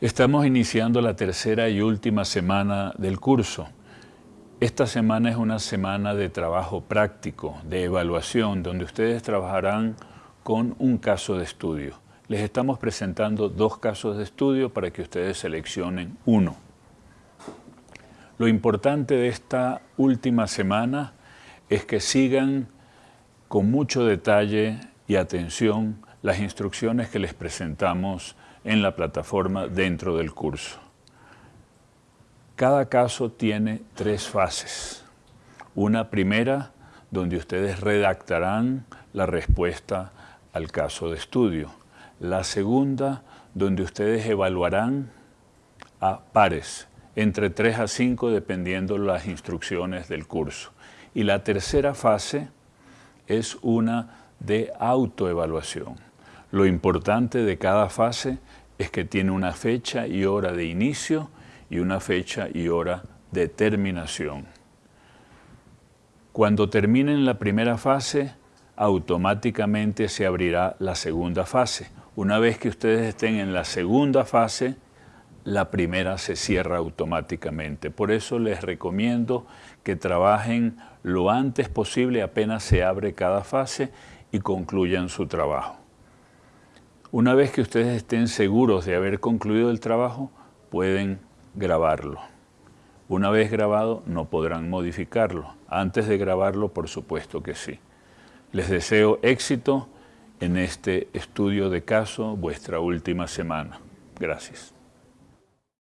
Estamos iniciando la tercera y última semana del curso. Esta semana es una semana de trabajo práctico, de evaluación, donde ustedes trabajarán con un caso de estudio. Les estamos presentando dos casos de estudio para que ustedes seleccionen uno. Lo importante de esta última semana es que sigan con mucho detalle y atención las instrucciones que les presentamos en la plataforma dentro del curso. Cada caso tiene tres fases. Una primera, donde ustedes redactarán la respuesta al caso de estudio. La segunda, donde ustedes evaluarán a pares, entre 3 a 5 dependiendo las instrucciones del curso. Y la tercera fase es una de autoevaluación. Lo importante de cada fase es que tiene una fecha y hora de inicio y una fecha y hora de terminación. Cuando terminen la primera fase, automáticamente se abrirá la segunda fase. Una vez que ustedes estén en la segunda fase, la primera se cierra automáticamente. Por eso les recomiendo que trabajen lo antes posible apenas se abre cada fase y concluyan su trabajo. Una vez que ustedes estén seguros de haber concluido el trabajo, pueden grabarlo. Una vez grabado, no podrán modificarlo. Antes de grabarlo, por supuesto que sí. Les deseo éxito en este estudio de caso, vuestra última semana. Gracias.